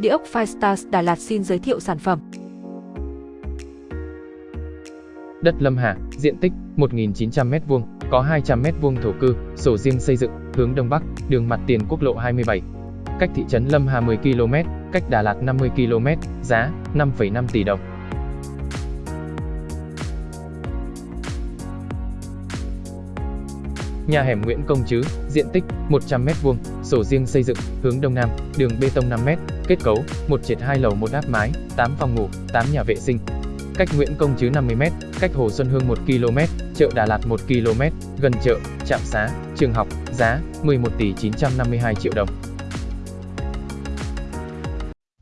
Địa ốc Firestars Đà Lạt xin giới thiệu sản phẩm. Đất Lâm Hà, diện tích 1.900m2, có 200m2 thổ cư, sổ riêng xây dựng, hướng Đông Bắc, đường mặt tiền quốc lộ 27. Cách thị trấn Lâm Hà 10 km, cách Đà Lạt 50 km, giá 5,5 tỷ đồng. Nhà hẻm Nguyễn Công Trứ, diện tích 100m2, sổ riêng xây dựng, hướng Đông Nam, đường bê tông 5m, kết cấu, một trệt hai lầu một áp mái, 8 phòng ngủ, 8 nhà vệ sinh. Cách Nguyễn Công Trứ 50m, cách Hồ Xuân Hương 1 km, chợ Đà Lạt 1 km, gần chợ, trạm xá, trường học, giá 11 tỷ 952 triệu đồng.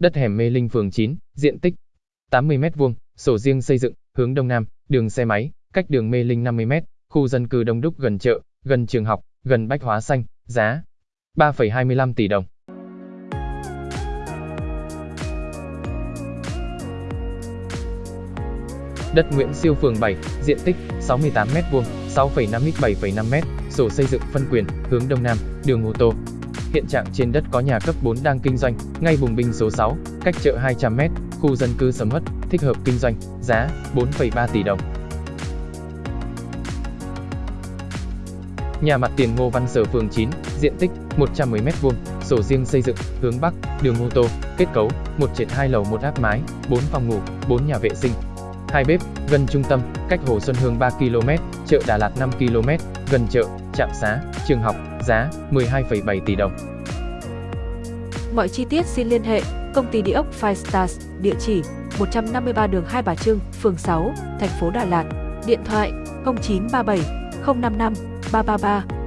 Đất hẻm Mê Linh phường 9, diện tích 80m2, sổ riêng xây dựng, hướng Đông Nam, đường xe máy, cách đường Mê Linh 50m, khu dân cư đông đúc gần chợ, gần trường học, gần bách hóa xanh, giá 3,25 tỷ đồng. Đất Nguyễn Siêu phường 7, diện tích 68m2, 6,5 x 7,5m, sổ xây dựng phân quyền, hướng Đông Nam, đường ô tô. Hiện trạng trên đất có nhà cấp 4 đang kinh doanh, ngay bùng binh số 6, cách chợ 200m, khu dân cư sầm hất, thích hợp kinh doanh, giá 4,3 tỷ đồng. Nhà mặt tiền Ngô Văn Sở phường 9, diện tích 110m2, sổ riêng xây dựng, hướng Bắc, đường ô tô, kết cấu, một trệt 2 lầu một áp mái, 4 phòng ngủ, 4 nhà vệ sinh. Hai bếp, gần trung tâm, cách Hồ Xuân Hương 3 km, chợ Đà Lạt 5 km, gần chợ, trạm xá, trường học, giá 12,7 tỷ đồng. Mọi chi tiết xin liên hệ công ty địa ốc Five Stars, địa chỉ 153 đường Hai Bà Trưng, phường 6, thành phố Đà Lạt, điện thoại 0937 055 333